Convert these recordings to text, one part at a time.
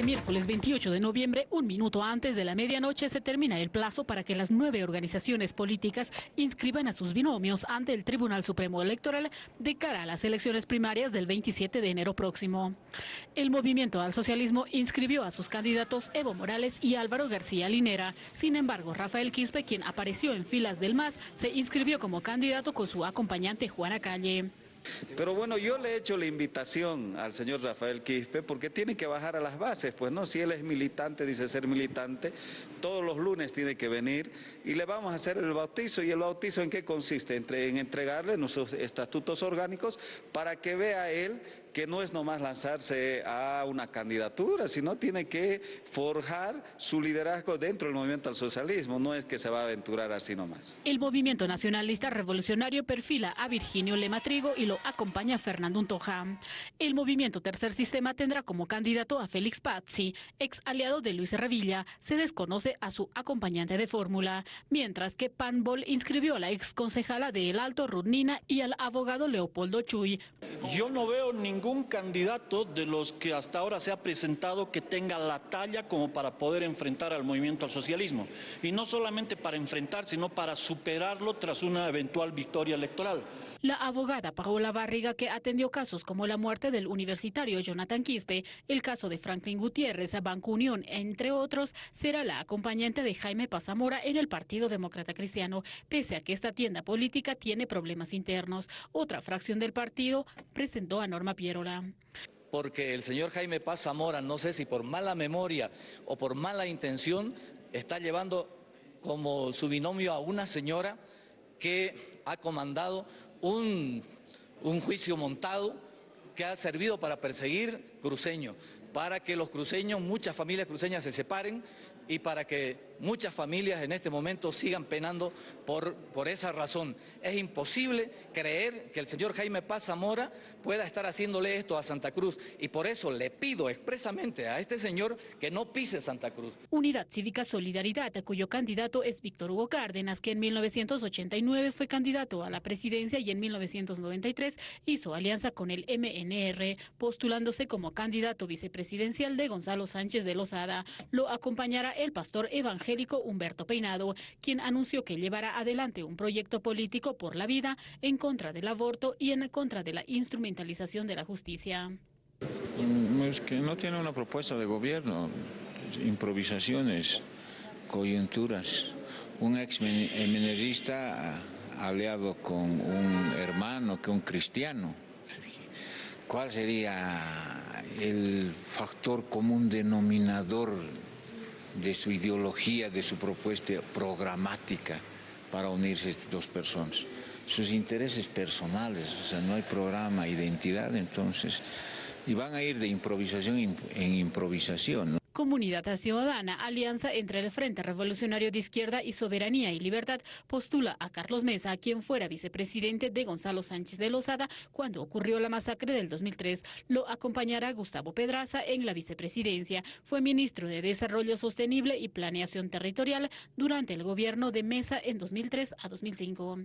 Este miércoles 28 de noviembre, un minuto antes de la medianoche, se termina el plazo para que las nueve organizaciones políticas inscriban a sus binomios ante el Tribunal Supremo Electoral de cara a las elecciones primarias del 27 de enero próximo. El Movimiento al Socialismo inscribió a sus candidatos Evo Morales y Álvaro García Linera. Sin embargo, Rafael Quispe, quien apareció en filas del MAS, se inscribió como candidato con su acompañante Juana Calle. Pero bueno, yo le he hecho la invitación al señor Rafael Quispe porque tiene que bajar a las bases, pues no, si él es militante, dice ser militante, todos los lunes tiene que venir y le vamos a hacer el bautizo. ¿Y el bautizo en qué consiste? en entregarle nuestros estatutos orgánicos para que vea él que no es nomás lanzarse a una candidatura, sino tiene que forjar su liderazgo dentro del movimiento al socialismo, no es que se va a aventurar así nomás. El movimiento nacionalista revolucionario perfila a Virginio Lematrigo y lo acompaña Fernando Untoja. El movimiento Tercer Sistema tendrá como candidato a Félix Pazzi, ex aliado de Luis Revilla, se desconoce a su acompañante de fórmula, mientras que Panbol inscribió a la ex concejala de El Alto Rudnina y al abogado Leopoldo Chuy. Yo no veo ningún ningún candidato de los que hasta ahora se ha presentado que tenga la talla como para poder enfrentar al movimiento al socialismo. Y no solamente para enfrentar, sino para superarlo tras una eventual victoria electoral. La abogada Paola Barriga, que atendió casos como la muerte del universitario Jonathan Quispe, el caso de Franklin Gutiérrez, Banco Unión, entre otros, será la acompañante de Jaime Pazamora en el Partido Demócrata Cristiano, pese a que esta tienda política tiene problemas internos. Otra fracción del partido presentó a Norma Porque el señor Jaime Paz Zamora, no sé si por mala memoria o por mala intención, está llevando como su binomio a una señora que ha comandado un, un juicio montado que ha servido para perseguir cruceños, para que los cruceños, muchas familias cruceñas se separen y para que muchas familias en este momento sigan penando por, por esa razón. Es imposible creer que el señor Jaime Paz Zamora pueda estar haciéndole esto a Santa Cruz y por eso le pido expresamente a este señor que no pise Santa Cruz. Unidad Cívica Solidaridad, cuyo candidato es Víctor Hugo Cárdenas, que en 1989 fue candidato a la presidencia y en 1993 hizo alianza con el MNR, postulándose como candidato vicepresidencial de Gonzalo Sánchez de Lozada. Lo acompañará el pastor evangélico Humberto Peinado, quien anunció que llevará adelante un proyecto político por la vida en contra del aborto y en contra de la instrumentalización de la justicia. Mm, que no tiene una propuesta de gobierno, improvisaciones, coyunturas. Un ex minerista aliado con un hermano, que un cristiano. ¿Cuál sería el factor común denominador de su ideología, de su propuesta programática para unirse estas dos personas. Sus intereses personales, o sea, no hay programa, identidad, entonces, y van a ir de improvisación en improvisación. Comunidad Ciudadana, alianza entre el Frente Revolucionario de Izquierda y Soberanía y Libertad, postula a Carlos Mesa, quien fuera vicepresidente de Gonzalo Sánchez de Lozada cuando ocurrió la masacre del 2003. Lo acompañará Gustavo Pedraza en la vicepresidencia. Fue ministro de Desarrollo Sostenible y Planeación Territorial durante el gobierno de Mesa en 2003 a 2005.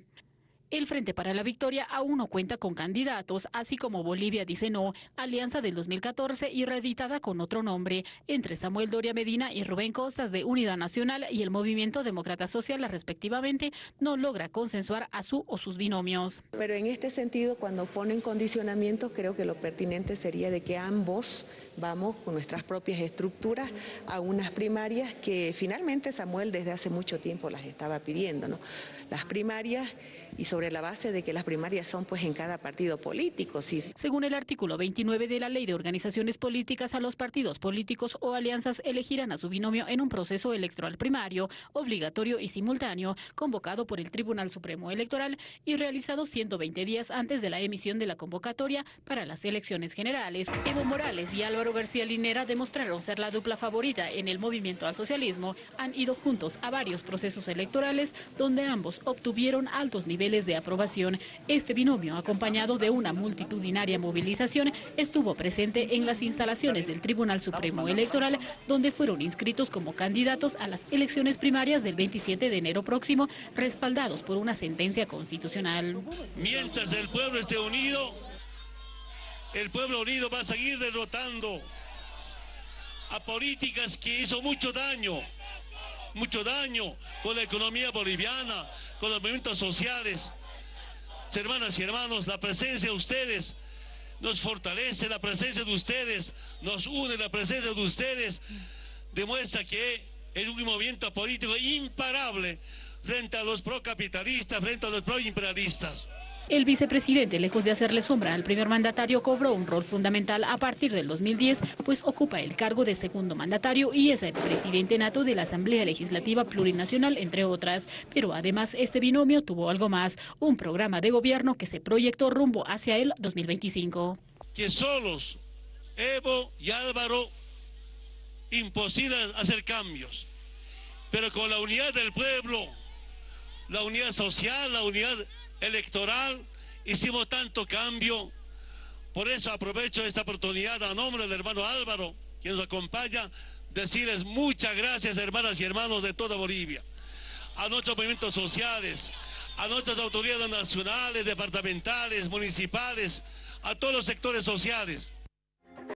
El Frente para la Victoria aún no cuenta con candidatos, así como Bolivia dice no, alianza del 2014 y reeditada con otro nombre, entre Samuel Doria Medina y Rubén Costas de Unidad Nacional y el Movimiento Demócrata Social respectivamente, no logra consensuar a su o sus binomios. Pero en este sentido, cuando ponen condicionamientos, creo que lo pertinente sería de que ambos vamos con nuestras propias estructuras a unas primarias que finalmente Samuel desde hace mucho tiempo las estaba pidiendo, ¿no? Las primarias y sobre la base de que las primarias son pues en cada partido político. Sí. Según el artículo 29 de la Ley de Organizaciones Políticas, a los partidos políticos o alianzas elegirán a su binomio en un proceso electoral primario, obligatorio y simultáneo, convocado por el Tribunal Supremo Electoral y realizado 120 días antes de la emisión de la convocatoria para las elecciones generales. Evo Morales y Álvaro García Linera demostraron ser la dupla favorita en el movimiento al socialismo. Han ido juntos a varios procesos electorales donde ambos obtuvieron altos niveles de aprobación. Este binomio, acompañado de una multitudinaria movilización, estuvo presente en las instalaciones del Tribunal Supremo Electoral, donde fueron inscritos como candidatos a las elecciones primarias del 27 de enero próximo, respaldados por una sentencia constitucional. Mientras el pueblo esté unido, el pueblo unido va a seguir derrotando a políticas que hizo mucho daño, mucho daño con la economía boliviana, con los movimientos sociales. Hermanas y hermanos, la presencia de ustedes nos fortalece, la presencia de ustedes nos une, la presencia de ustedes demuestra que es un movimiento político imparable frente a los procapitalistas, frente a los proimperialistas. El vicepresidente, lejos de hacerle sombra al primer mandatario, cobró un rol fundamental a partir del 2010, pues ocupa el cargo de segundo mandatario y es el presidente nato de la Asamblea Legislativa Plurinacional, entre otras. Pero además este binomio tuvo algo más, un programa de gobierno que se proyectó rumbo hacia el 2025. Que solos Evo y Álvaro imposible hacer cambios, pero con la unidad del pueblo, la unidad social, la unidad electoral, hicimos tanto cambio. Por eso aprovecho esta oportunidad a nombre del hermano Álvaro, quien nos acompaña, decirles muchas gracias hermanas y hermanos de toda Bolivia, a nuestros movimientos sociales, a nuestras autoridades nacionales, departamentales, municipales, a todos los sectores sociales.